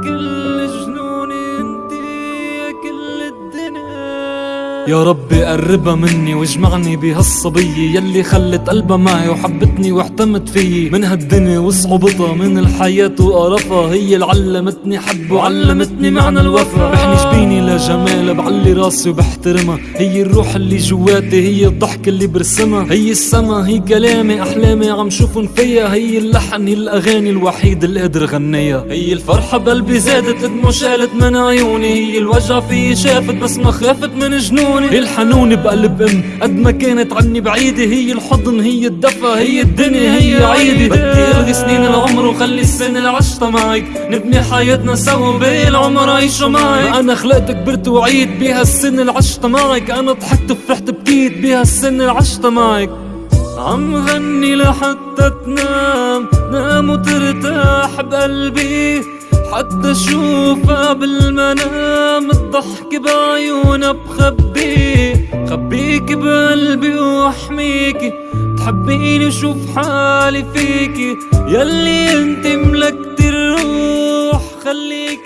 Good. يا ربي قربها مني واجمعني بهالصبية يلي خلت قلبها معي وحبتني واحتمت فيي. من هالدنيا وصعوبتها من الحياة وقرفها هي اللي علمتني حب وعلمتني معنى الوفا. بحني جبيني لجمالها بعلي راسي وبحترمها. هي الروح اللي جواتي هي الضحك اللي برسمها. هي السما هي كلامي أحلامي عم شوفن فيا. هي اللحن هي الأغاني الوحيد اللي قدر غنيها هي الفرحة بقلبي زادت الدموع شالت من عيوني. هي الوجع فيي شافت بس ما خافت من جنوني. الحنون. بقلب أم. قد ما كانت عني بعيدة هي الحضن هي الدفا هي الدنيا هي عيدي بدي ألغي سنين العمر وخلي السنة اللي معك. نبني حياتنا سوا باقي العمر عيشه معك أنا خلقت كبرت وعيت بها السنة اللي معك. أنا ضحكت وفرحت بكيت بها السنة اللي معك. عم غني لحتى تنام نام وترتاح بقلبي. حتى أشوفها بالمنام الضحك بخبي خبيك بقلبي واحميكي تحبيني وشوف حالي فيكي يلي انت ملكتي الروح خلي